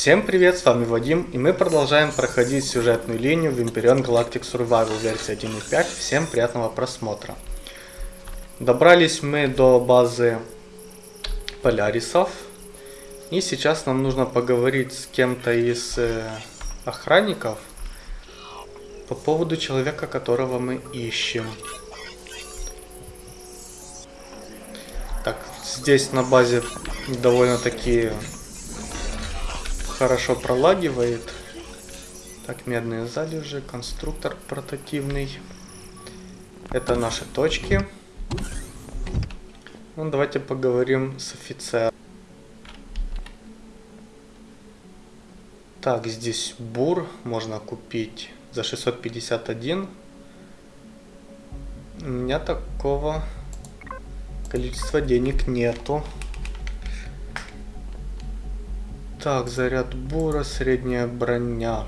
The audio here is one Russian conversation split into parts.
Всем привет, с вами Вадим, и мы продолжаем проходить сюжетную линию в Imperion Galactic Survival версии 1.5. Всем приятного просмотра. Добрались мы до базы Полярисов, и сейчас нам нужно поговорить с кем-то из э, охранников по поводу человека, которого мы ищем. Так, здесь на базе довольно-таки хорошо пролагивает. Так, медные залежи, конструктор портативный. Это наши точки. Ну, давайте поговорим с офицером. Так, здесь бур можно купить за 651. У меня такого количества денег нету. Так, заряд бура, средняя броня.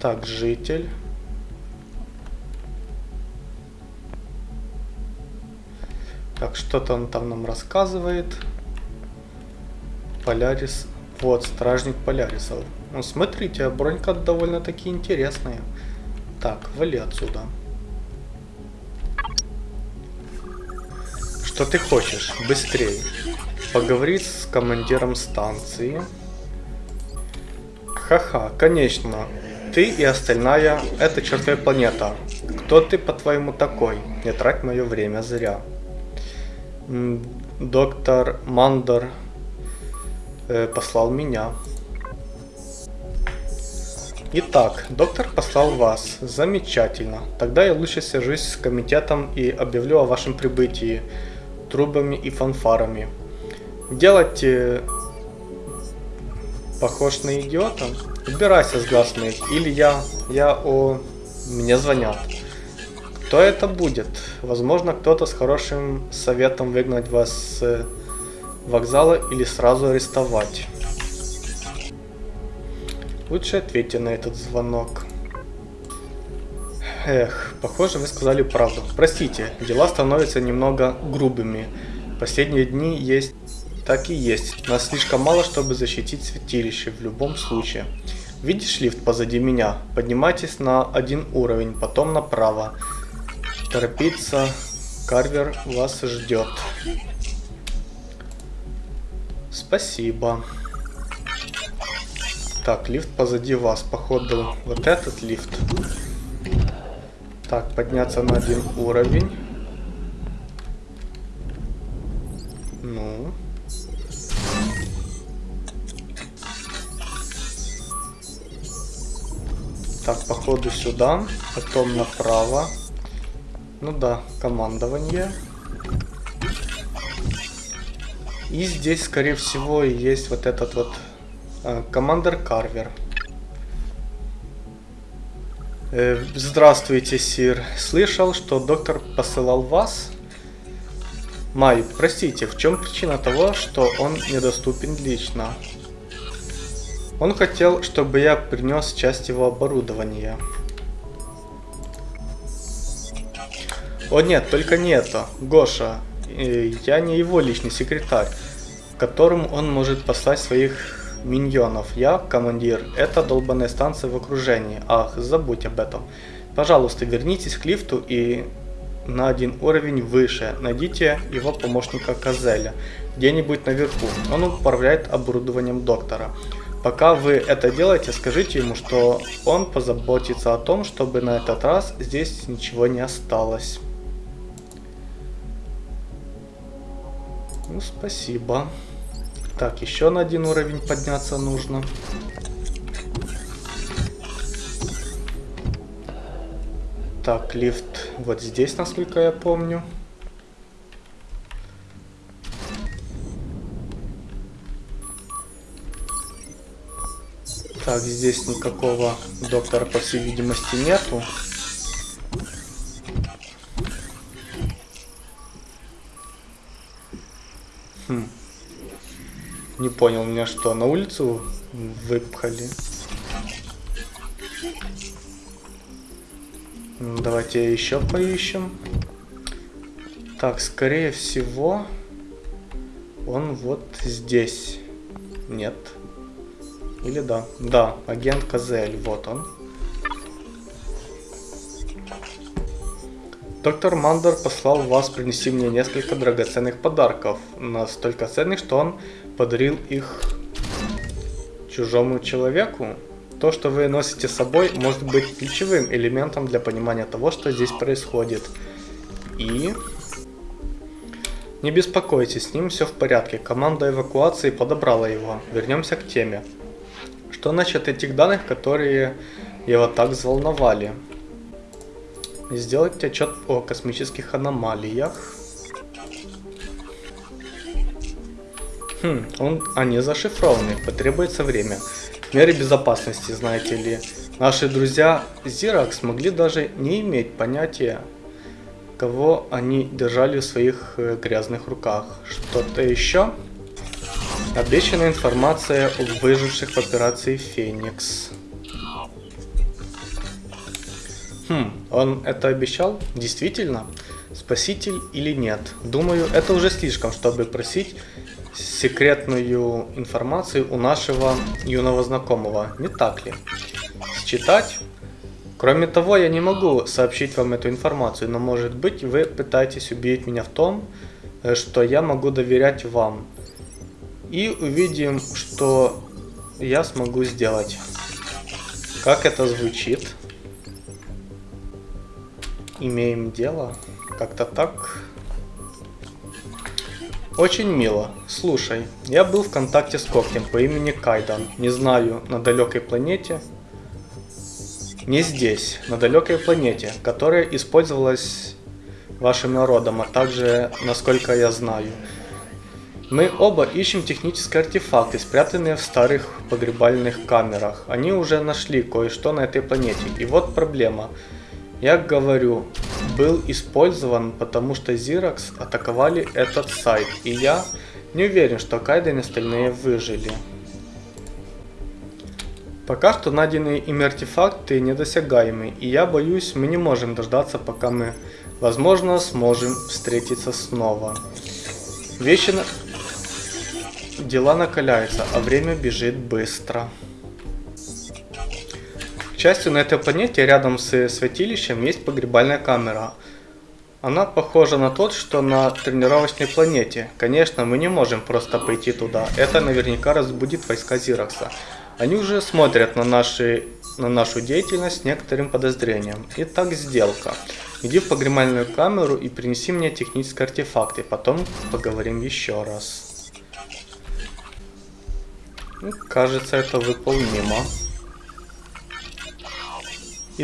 Так, житель. Так, что-то он там нам рассказывает. Полярис. Вот, стражник Полярисов. Ну, смотрите, бронька довольно-таки интересная. Так, вали отсюда. Что ты хочешь? Быстрее. Поговорить с командиром станции. Ха-ха, конечно. Ты и остальная — это чертовая планета. Кто ты, по-твоему, такой? Не трать мое время зря. Доктор Мандер э, послал меня. Итак, доктор послал вас. Замечательно. Тогда я лучше свяжусь с комитетом и объявлю о вашем прибытии трубами и фанфарами. Делать э, похож на идиота? Убирайся с глаз моих, или я, я о... Мне звонят. Кто это будет? Возможно, кто-то с хорошим советом выгнать вас с э, вокзала или сразу арестовать. Лучше ответьте на этот звонок. Эх, похоже, вы сказали правду. Простите, дела становятся немного грубыми. Последние дни есть... Так и есть. Нас слишком мало, чтобы защитить святилище в любом случае. Видишь лифт позади меня? Поднимайтесь на один уровень, потом направо. Торопиться. Карвер вас ждет. Спасибо. Так, лифт позади вас, походу. Вот этот лифт. Так, подняться на один уровень. Ну. Так, походу сюда, потом направо. Ну да, командование. И здесь, скорее всего, есть вот этот вот э, командир Карвер. Э, здравствуйте, Сир. Слышал, что доктор посылал вас? Май, простите, в чем причина того, что он недоступен лично? Он хотел, чтобы я принес часть его оборудования. О нет, только не это. Гоша, э, я не его личный секретарь, которому он может послать своих миньонов. Я командир. Это долбанная станция в окружении. Ах, забудь об этом. Пожалуйста, вернитесь к лифту и на один уровень выше. Найдите его помощника Казеля. Где-нибудь наверху. Он управляет оборудованием доктора. Пока вы это делаете, скажите ему, что он позаботится о том, чтобы на этот раз здесь ничего не осталось. Ну, спасибо. Так, еще на один уровень подняться нужно. Так, лифт вот здесь, насколько я помню. Так, здесь никакого доктора, по всей видимости, нету. Понял, меня что, на улицу выпхали? Давайте еще поищем. Так, скорее всего, он вот здесь. Нет. Или да? Да, агент Казель, вот он. Доктор Мандер послал вас принести мне несколько драгоценных подарков. Настолько ценных, что он подарил их чужому человеку. То, что вы носите с собой, может быть ключевым элементом для понимания того, что здесь происходит. И... Не беспокойтесь, с ним все в порядке. Команда эвакуации подобрала его. Вернемся к теме. Что насчет этих данных, которые его так взволновали? Сделать отчет о космических аномалиях. Хм, он, они зашифрованы, потребуется время. Меры безопасности, знаете ли. Наши друзья Зирак смогли даже не иметь понятия, кого они держали в своих э, грязных руках. Что-то еще? Обещанная информация о выживших в операции Феникс. Хм, он это обещал? Действительно? Спаситель или нет? Думаю, это уже слишком, чтобы просить секретную информацию у нашего юного знакомого, не так ли? Считать? Кроме того, я не могу сообщить вам эту информацию, но может быть вы пытаетесь убедить меня в том, э, что я могу доверять вам. И увидим, что я смогу сделать. Как это звучит? Имеем дело. Как-то так. Очень мило. Слушай, я был в контакте с когтем по имени Кайдан. Не знаю, на далекой планете. Не здесь, на далекой планете, которая использовалась вашим народом, а также, насколько я знаю. Мы оба ищем технические артефакты, спрятанные в старых погребальных камерах. Они уже нашли кое-что на этой планете. И вот проблема. Я говорю, был использован, потому что Xerox атаковали этот сайт, и я не уверен, что Кайден и остальные выжили. Пока что найденные ими артефакты недосягаемы, и я боюсь, мы не можем дождаться, пока мы, возможно, сможем встретиться снова. Вещи на... Дела накаляются, а время бежит быстро счастью, на этой планете рядом с святилищем есть погребальная камера. Она похожа на тот, что на тренировочной планете. Конечно, мы не можем просто пойти туда. Это наверняка разбудит войска Зиракса. Они уже смотрят на, наши, на нашу деятельность с некоторым подозрением. Итак, сделка. Иди в погребальную камеру и принеси мне технические артефакты. Потом поговорим еще раз. Кажется, это выполнимо.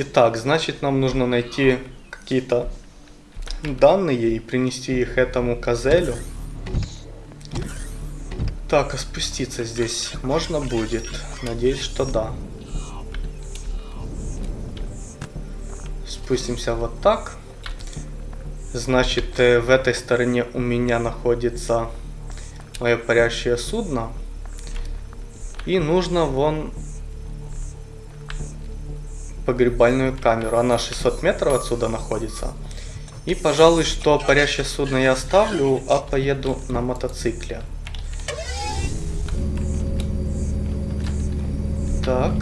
Итак, значит нам нужно найти какие-то данные и принести их этому козелю. Так, а спуститься здесь можно будет? Надеюсь, что да. Спустимся вот так. Значит, э, в этой стороне у меня находится мое парящее судно. И нужно вон погребальную камеру. Она 600 метров отсюда находится. И, пожалуй, что парящее судно я оставлю, а поеду на мотоцикле. Так.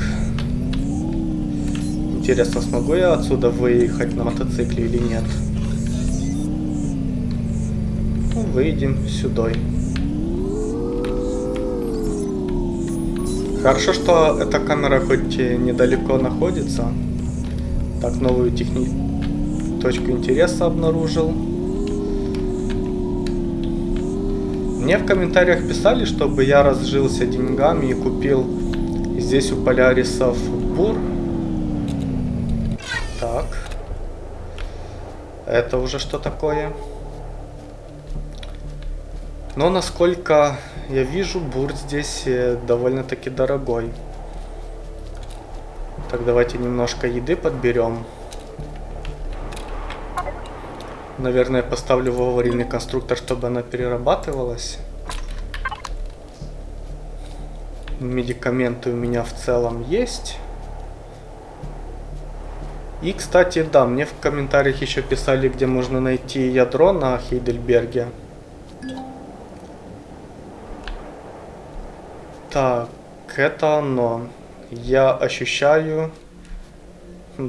Интересно, смогу я отсюда выехать на мотоцикле или нет? Ну, выйдем сюда. Хорошо, что эта камера хоть недалеко находится. Так, новую техни... точку интереса обнаружил. Мне в комментариях писали, чтобы я разжился деньгами и купил здесь у полярисов бур. Так. Это уже что такое? Но насколько я вижу, бур здесь э, довольно-таки дорогой. Так, давайте немножко еды подберем. Наверное, поставлю в аварийный конструктор, чтобы она перерабатывалась. Медикаменты у меня в целом есть. И, кстати, да, мне в комментариях еще писали, где можно найти ядро на Хейдельберге. Так, это оно. Я ощущаю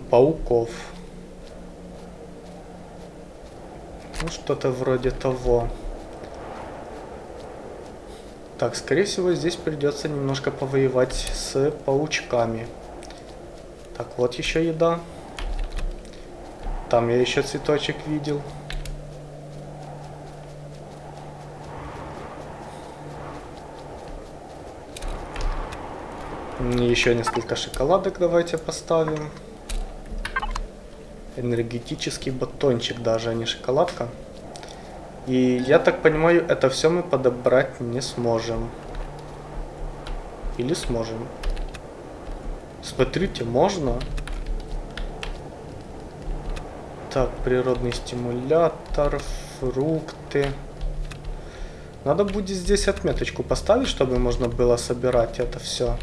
пауков. Ну, что-то вроде того. Так, скорее всего, здесь придется немножко повоевать с паучками. Так, вот еще еда. Там я еще цветочек видел. Еще несколько шоколадок давайте поставим. Энергетический батончик даже, а не шоколадка. И я так понимаю, это все мы подобрать не сможем. Или сможем. Смотрите, можно. Так, природный стимулятор, фрукты. Надо будет здесь отметочку поставить, чтобы можно было собирать это все.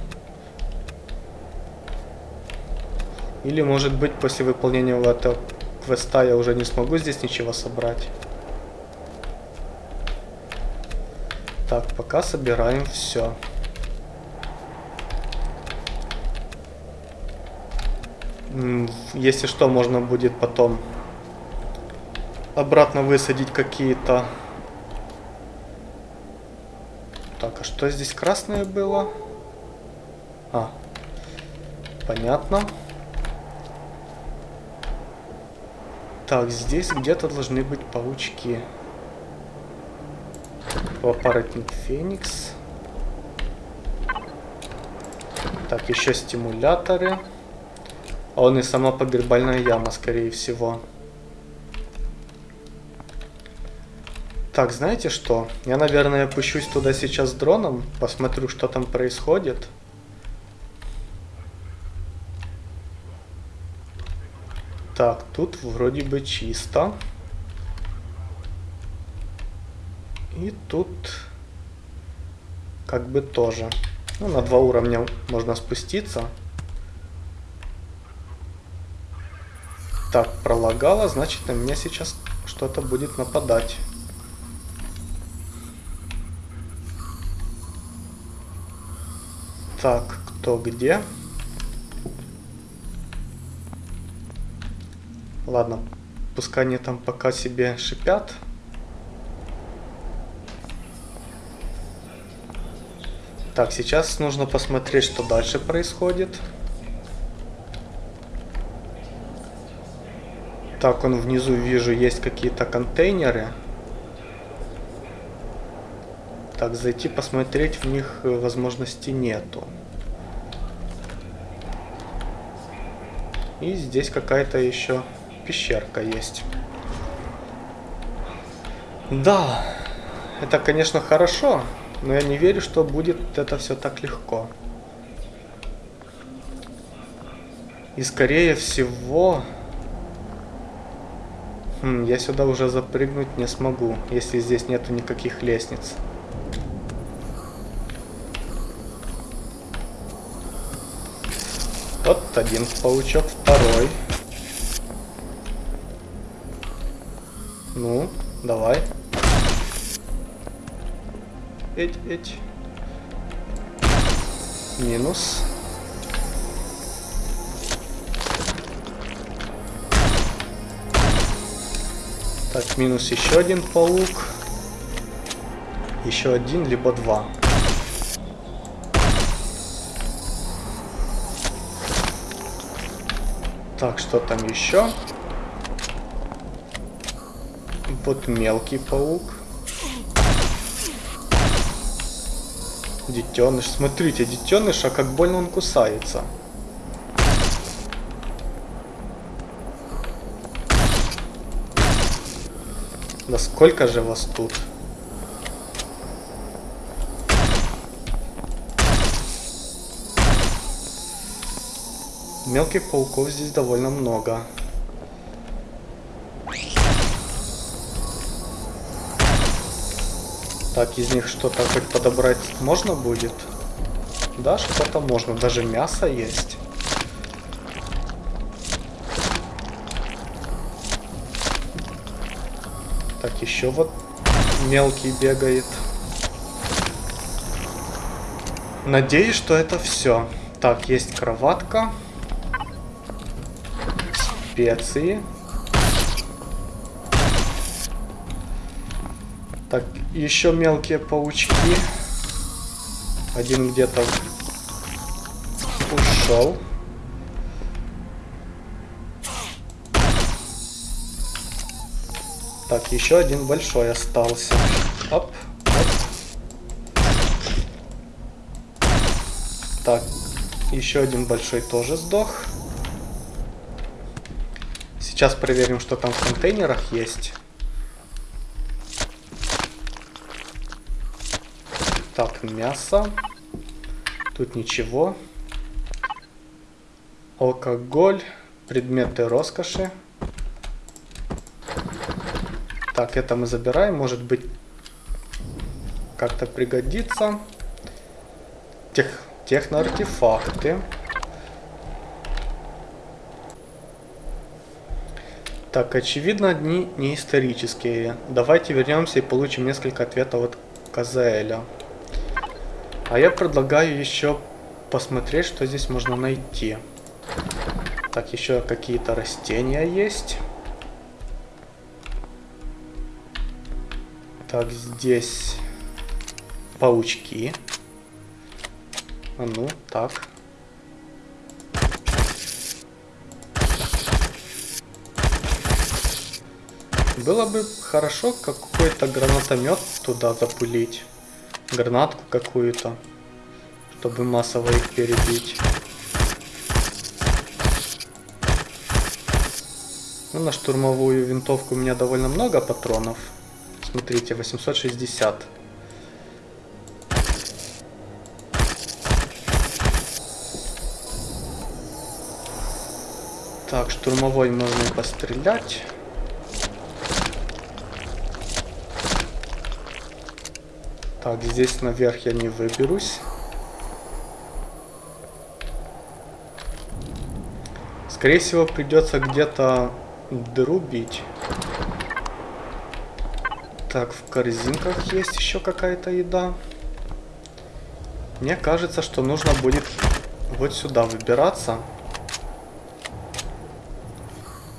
Или может быть после выполнения этого квеста я уже не смогу здесь ничего собрать. Так, пока собираем все. Если что, можно будет потом обратно высадить какие-то... Так, а что здесь красное было? А, понятно. Так, здесь где-то должны быть паучки. Аппаратник Феникс. Так, еще стимуляторы. А он и сама погребальная яма, скорее всего. Так, знаете что? Я, наверное, опущусь туда сейчас дроном, посмотрю, что там происходит. Так, тут вроде бы чисто. И тут как бы тоже. Ну, на два уровня можно спуститься. Так, пролагало, значит на меня сейчас что-то будет нападать. Так, кто где? Ладно, пускай они там пока себе шипят. Так, сейчас нужно посмотреть, что дальше происходит. Так, он внизу вижу, есть какие-то контейнеры. Так, зайти посмотреть в них э, возможности нету. И здесь какая-то еще пещерка есть. Да, это, конечно, хорошо. Но я не верю, что будет это все так легко. И скорее всего... Хм, я сюда уже запрыгнуть не смогу, если здесь нету никаких лестниц. Вот один паучок, Эть, эть. Минус. Так, минус еще один паук. Еще один, либо два. Так, что там еще? Вот мелкий паук. Детеныш. Смотрите, детеныш, а как больно он кусается. Да сколько же вас тут? Мелких пауков здесь довольно много. Так, из них что-то хоть подобрать можно будет? Да, что-то можно. Даже мясо есть. Так, еще вот мелкий бегает. Надеюсь, что это все. Так, есть кроватка. Специи. Так, еще мелкие паучки. Один где-то ушел. Так, еще один большой остался. Оп, оп. Так, еще один большой тоже сдох. Сейчас проверим, что там в контейнерах есть. Мясо. Тут ничего. Алкоголь. Предметы роскоши. Так, это мы забираем. Может быть, как-то пригодится. Тех, техноартефакты. Так, очевидно, одни не исторические. Давайте вернемся и получим несколько ответов от Казаэля. А я предлагаю еще посмотреть, что здесь можно найти. Так, еще какие-то растения есть. Так, здесь паучки. А ну, так. Было бы хорошо какой-то гранатомет туда запулить. Гранатку какую-то. Чтобы массово их перебить. Ну, на штурмовую винтовку у меня довольно много патронов. Смотрите, 860. Так, штурмовой можно пострелять. Так, здесь наверх я не выберусь. Скорее всего, придется где-то дыру бить. Так, в корзинках есть еще какая-то еда. Мне кажется, что нужно будет вот сюда выбираться.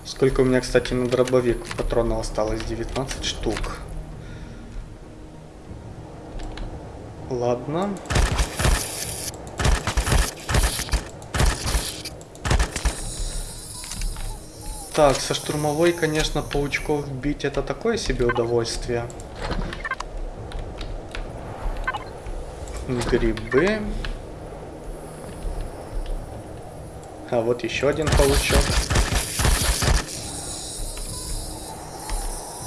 Сколько у меня, кстати, на дробовик патронов осталось? 19 штук. Ладно. Так, со штурмовой, конечно, паучков бить это такое себе удовольствие. Грибы. А вот еще один паучок.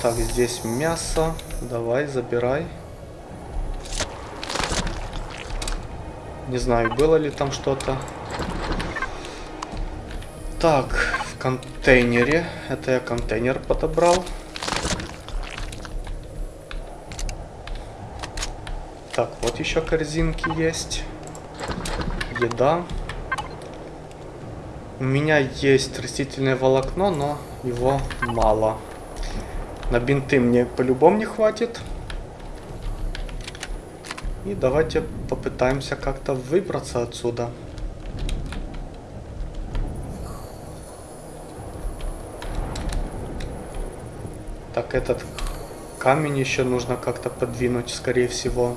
Так, здесь мясо. Давай, забирай. Не знаю, было ли там что-то. Так, контейнере. Это я контейнер подобрал. Так, вот еще корзинки есть. Еда. У меня есть растительное волокно, но его мало. На бинты мне по-любому не хватит. И давайте попытаемся как-то выбраться отсюда. Так, этот камень еще нужно как-то подвинуть, скорее всего.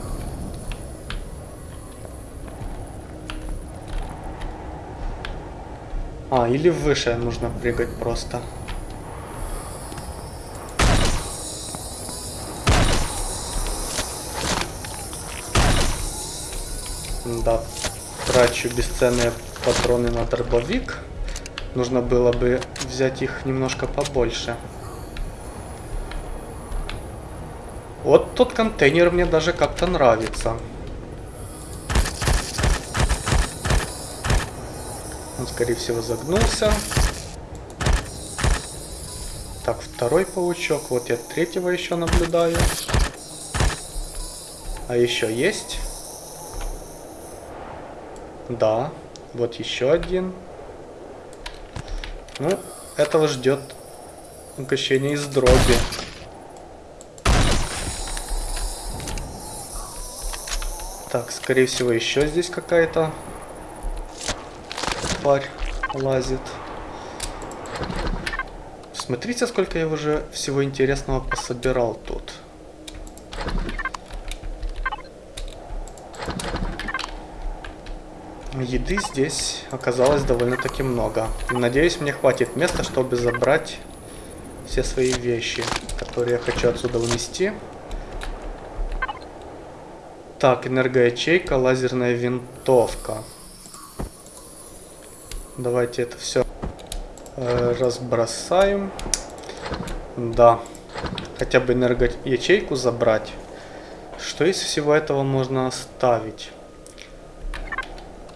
А, или выше нужно прыгать просто. Да, трачу бесценные патроны на дробовик. Нужно было бы взять их немножко побольше. Вот тот контейнер мне даже как-то нравится. Он, скорее всего, загнулся. Так, второй паучок. Вот я третьего еще наблюдаю. А еще есть? Да. Вот еще один. Ну, этого ждет укощение из дроби. Так, скорее всего, еще здесь какая-то тварь лазит. Смотрите, сколько я уже всего интересного пособирал тут. Еды здесь оказалось довольно-таки много. Надеюсь, мне хватит места, чтобы забрать все свои вещи, которые я хочу отсюда унести. Так, энергоячейка, лазерная винтовка. Давайте это все э, разбросаем. Да, хотя бы энергоячейку забрать. Что из всего этого можно оставить?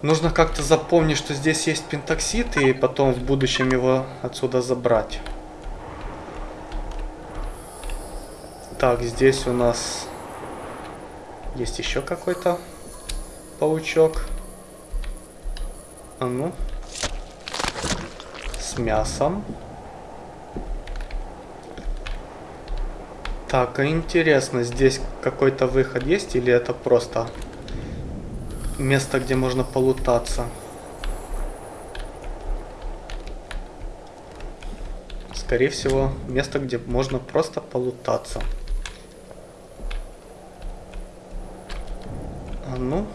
Нужно как-то запомнить, что здесь есть пентоксид, и потом в будущем его отсюда забрать. Так, здесь у нас есть еще какой-то паучок. А ну. С мясом. Так, интересно, здесь какой-то выход есть или это просто место, где можно полутаться? Скорее всего, место, где можно просто полутаться. ну.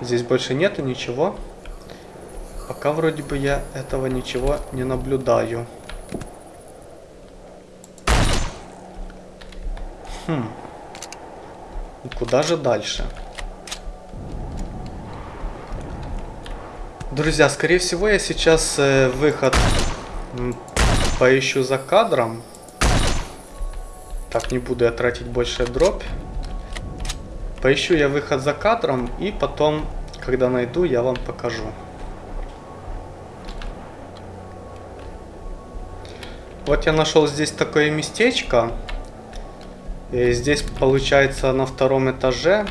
Здесь больше нету ничего. Пока вроде бы я этого ничего не наблюдаю. Хм. Куда же дальше? Друзья, скорее всего я сейчас э, выход поищу за кадром. Так, не буду я тратить больше дробь. Поищу я выход за кадром и потом, когда найду, я вам покажу. Вот я нашел здесь такое местечко. И здесь получается на втором этаже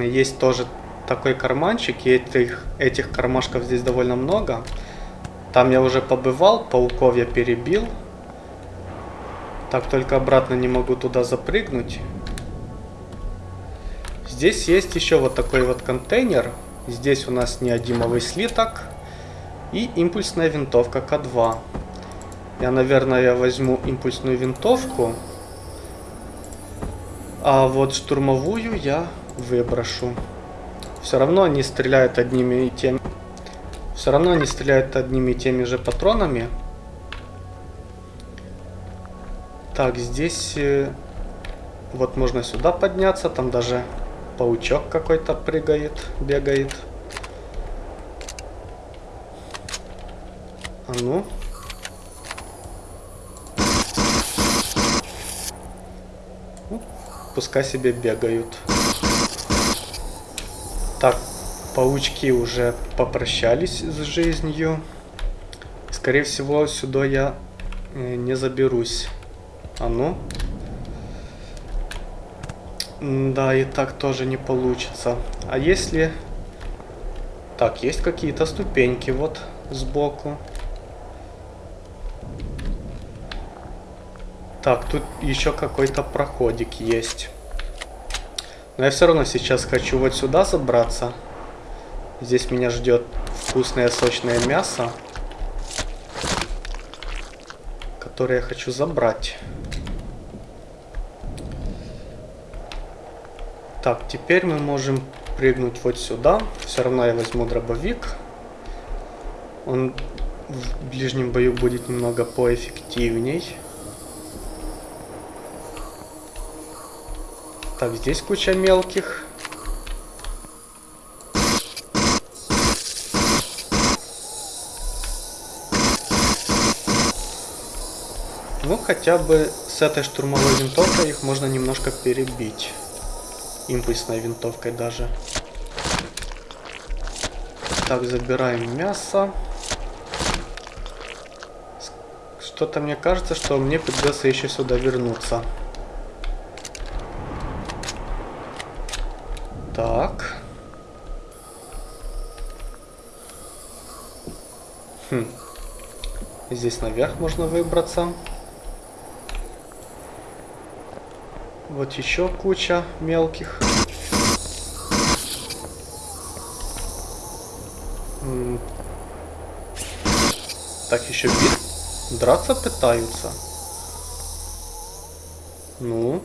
есть тоже такой карманчик. И этих, этих кармашков здесь довольно много. Там я уже побывал, пауков я перебил. Так, только обратно не могу туда запрыгнуть. Здесь есть еще вот такой вот контейнер. Здесь у нас неодимовый слиток и импульсная винтовка К2. Я, наверное, возьму импульсную винтовку, а вот штурмовую я выброшу. Все равно они стреляют одними и теми... Все равно они стреляют одними и теми же патронами. Так, здесь... Э, вот можно сюда подняться, там даже Паучок какой-то прыгает, бегает. А ну. ну. Пускай себе бегают. Так, паучки уже попрощались с жизнью. Скорее всего, сюда я э, не заберусь. А ну. Да, и так тоже не получится. А если... Так, есть какие-то ступеньки вот сбоку. Так, тут еще какой-то проходик есть. Но я все равно сейчас хочу вот сюда забраться. Здесь меня ждет вкусное сочное мясо. Которое я хочу забрать. Так, теперь мы можем прыгнуть вот сюда. Все равно я возьму дробовик. Он в ближнем бою будет немного поэффективней. Так, здесь куча мелких. Ну, хотя бы с этой штурмовой винтовкой их можно немножко перебить импульсной винтовкой даже. Так, забираем мясо. Что-то мне кажется, что мне придется еще сюда вернуться. Так. Хм. Здесь наверх можно выбраться. Вот еще куча мелких. Так, еще бит. Драться пытаются. Ну.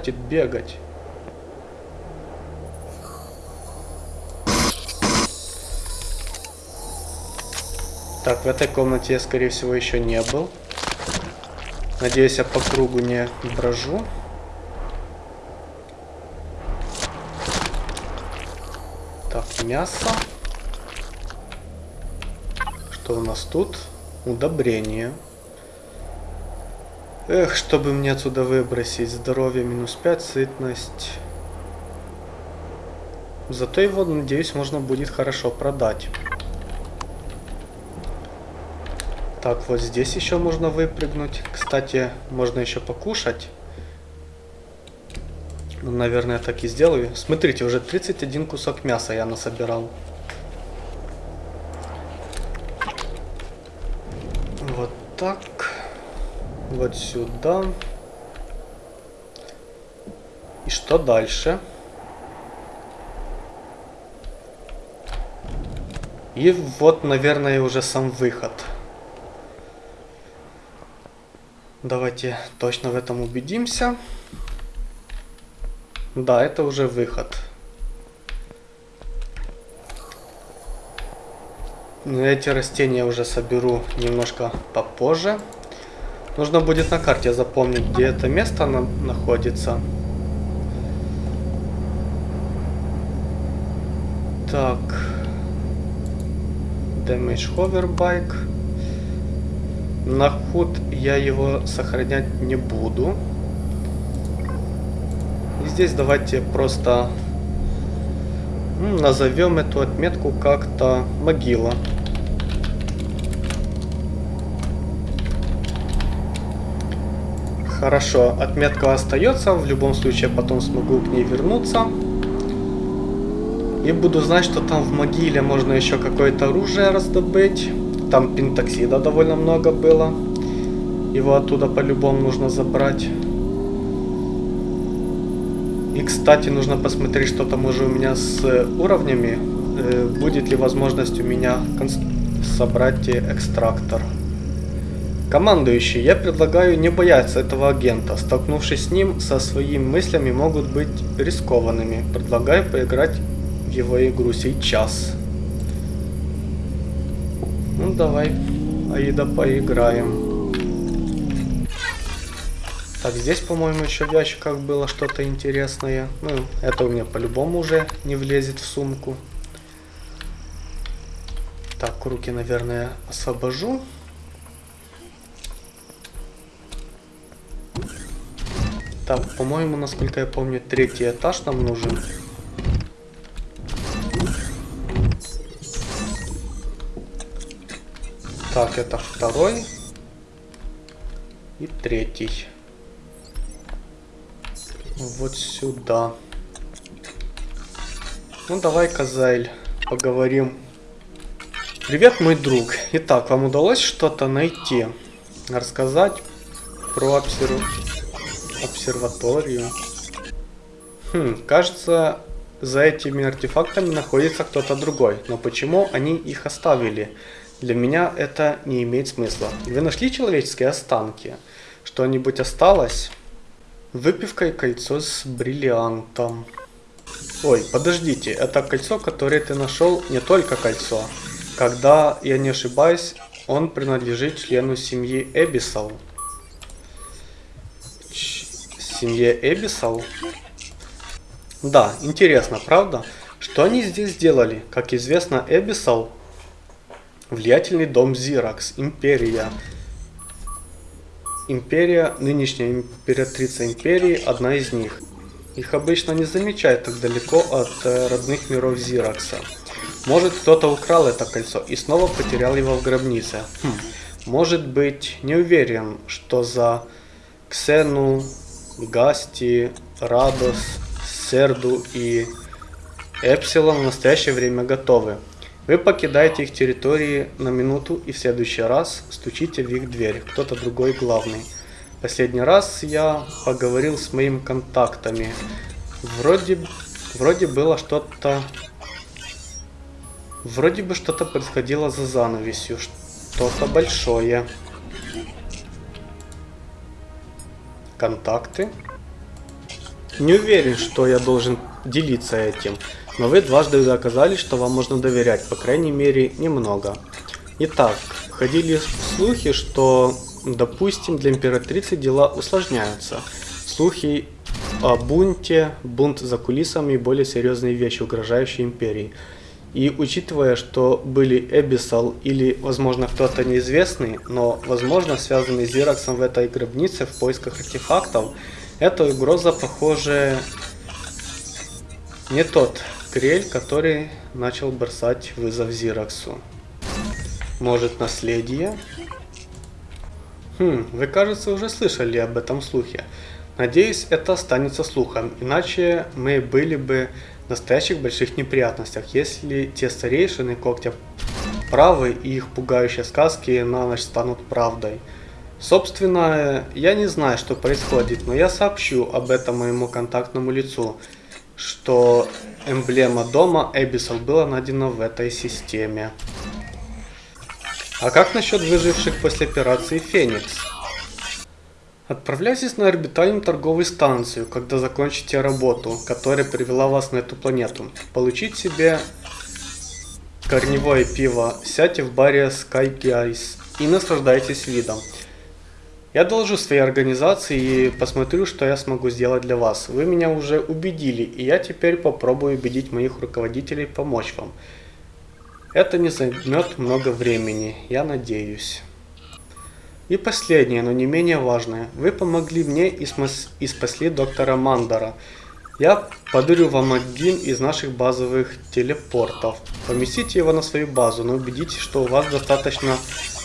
Хватит бегать. Так, в этой комнате я, скорее всего, еще не был. Надеюсь, я по кругу не брожу. Так, мясо. Что у нас тут? Удобрение. Эх, чтобы мне отсюда выбросить. Здоровье минус 5, сытность. Зато его, надеюсь, можно будет хорошо продать. Так, вот здесь еще можно выпрыгнуть. Кстати, можно еще покушать. Ну, наверное, так и сделаю. Смотрите, уже 31 кусок мяса я насобирал. Вот так. Вот сюда. И что дальше? И вот, наверное, уже сам выход. Давайте точно в этом убедимся. Да, это уже выход. Эти растения уже соберу немножко попозже. Нужно будет на карте запомнить, где это место на находится. Так. Damage Hoverbike. На худ я его сохранять не буду. И здесь давайте просто назовем эту отметку как-то могила. Хорошо, отметка остается, в любом случае потом смогу к ней вернуться. И буду знать, что там в могиле можно еще какое-то оружие раздобыть. Там пентоксида довольно много было. Его оттуда по-любому нужно забрать. И, кстати, нужно посмотреть, что там уже у меня с уровнями. Э, будет ли возможность у меня собрать экстрактор. Командующий, я предлагаю не бояться этого агента. Столкнувшись с ним, со своими мыслями могут быть рискованными. Предлагаю поиграть в его игру сейчас. Ну давай, Аида, поиграем. Так, здесь, по-моему, еще в ящиках было что-то интересное. Ну, это у меня по-любому уже не влезет в сумку. Так, руки, наверное, освобожу. Так, по-моему, насколько я помню, третий этаж нам нужен. Так, это второй. И третий. Вот сюда. Ну, давай, Казайль, поговорим. Привет, мой друг. Итак, вам удалось что-то найти? Рассказать про обсервацию? Обсерваторию. Хм, кажется, за этими артефактами находится кто-то другой. Но почему они их оставили? Для меня это не имеет смысла. Вы нашли человеческие останки? Что-нибудь осталось? Выпивка и кольцо с бриллиантом. Ой, подождите, это кольцо, которое ты нашел, не только кольцо. Когда я не ошибаюсь, он принадлежит члену семьи Эбисал семье Эбисал. Да, интересно, правда? Что они здесь сделали? Как известно, Эбисал влиятельный дом Зиракс, империя. Империя, нынешняя императрица империи, одна из них. Их обычно не замечают так далеко от э, родных миров Зиракса. Может кто-то украл это кольцо и снова потерял его в гробнице. Хм. Может быть, не уверен, что за Ксену Гасти, Радос, Серду и Эпсилон в настоящее время готовы. Вы покидаете их территории на минуту и в следующий раз стучите в их дверь. Кто-то другой главный. Последний раз я поговорил с моими контактами. Вроде, вроде было что-то... Вроде бы что-то происходило за занавесью. Что-то большое. Контакты. Не уверен, что я должен делиться этим. Но вы дважды доказали, что вам можно доверять, по крайней мере, немного. Итак, ходили слухи, что, допустим, для императрицы дела усложняются. Слухи о бунте, бунт за кулисами и более серьезные вещи, угрожающие империи. И учитывая, что были Эбисал или, возможно, кто-то неизвестный, но, возможно, связанный с Зираксом в этой гробнице в поисках артефактов, эта угроза, похоже, не тот Крель, который начал бросать вызов Зираксу. Может, наследие? Хм, вы, кажется, уже слышали об этом слухе. Надеюсь, это останется слухом, иначе мы были бы настоящих больших неприятностях, если те старейшины когтя правы и их пугающие сказки на ночь станут правдой. Собственно, я не знаю, что происходит, но я сообщу об этом моему контактному лицу, что эмблема дома Эбисал была найдена в этой системе. А как насчет выживших после операции Феникс? Отправляйтесь на орбитальную торговую станцию, когда закончите работу, которая привела вас на эту планету. Получить себе корневое пиво, сядьте в баре Sky Guys и наслаждайтесь видом. Я должу своей организации и посмотрю, что я смогу сделать для вас. Вы меня уже убедили, и я теперь попробую убедить моих руководителей помочь вам. Это не займет много времени, я надеюсь. И последнее, но не менее важное. Вы помогли мне и, и спасли доктора Мандара. Я подарю вам один из наших базовых телепортов. Поместите его на свою базу, но убедитесь, что у вас достаточно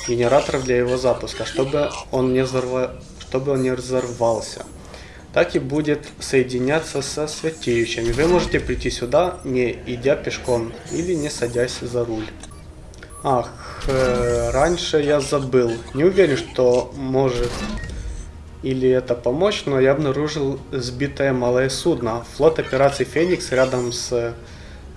генераторов для его запуска, чтобы он не, взорва... чтобы он не разорвался. Так и будет соединяться со святеющими. Вы можете прийти сюда, не идя пешком или не садясь за руль. Ах, э, раньше я забыл. Не уверен, что может или это помочь, но я обнаружил сбитое малое судно. Флот операции Феникс рядом с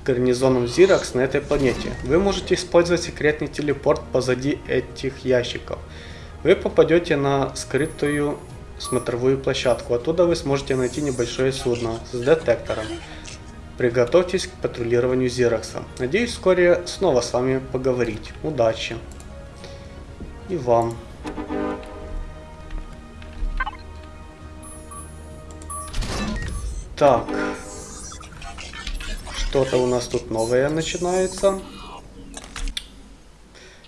гарнизоном Зиракс на этой планете. Вы можете использовать секретный телепорт позади этих ящиков. Вы попадете на скрытую смотровую площадку. Оттуда вы сможете найти небольшое судно с детектором. Приготовьтесь к патрулированию Зиракса. Надеюсь вскоре снова с вами поговорить. Удачи. И вам. Так. Что-то у нас тут новое начинается.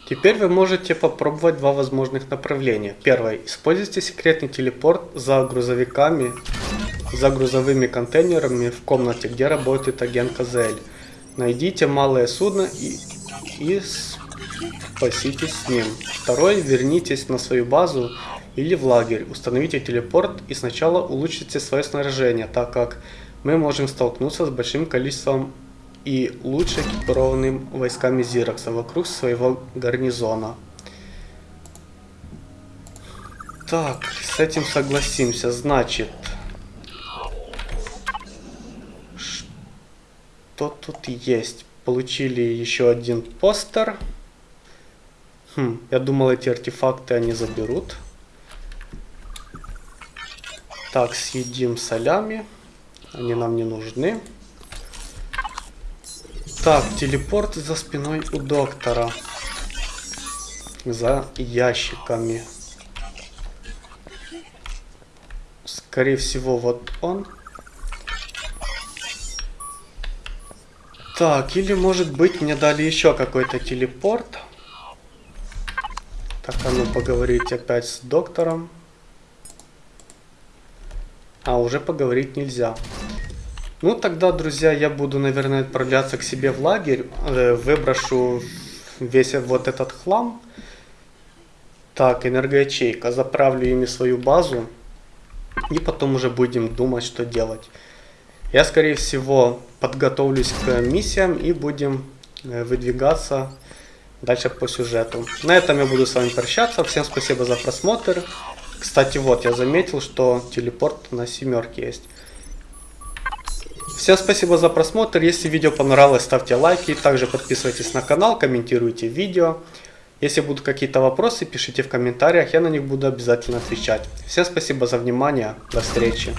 Теперь вы можете попробовать два возможных направления. Первое. Используйте секретный телепорт за грузовиками, за грузовыми контейнерами в комнате, где работает агент КЗЛ. Найдите малое судно и, и спаситесь с ним. Второе. Вернитесь на свою базу или в лагерь. Установите телепорт и сначала улучшите свое снаряжение, так как мы можем столкнуться с большим количеством и лучше экипированным войсками Зиракса вокруг своего гарнизона. Так, с этим согласимся. Значит, что тут есть? Получили еще один постер. Хм, я думал, эти артефакты они заберут. Так, съедим солями. Они нам не нужны. Так, телепорт за спиной у доктора. За ящиками. Скорее всего, вот он. Так, или может быть мне дали еще какой-то телепорт. Так, а ну поговорить опять с доктором. А, уже поговорить нельзя. Ну, тогда, друзья, я буду, наверное, отправляться к себе в лагерь. Э, выброшу весь вот этот хлам. Так, энергоячейка. Заправлю ими свою базу. И потом уже будем думать, что делать. Я, скорее всего, подготовлюсь к миссиям и будем э, выдвигаться дальше по сюжету. На этом я буду с вами прощаться. Всем спасибо за просмотр. Кстати, вот, я заметил, что телепорт на семерке есть. Всем спасибо за просмотр. Если видео понравилось, ставьте лайки. Также подписывайтесь на канал, комментируйте видео. Если будут какие-то вопросы, пишите в комментариях, я на них буду обязательно отвечать. Всем спасибо за внимание. До встречи.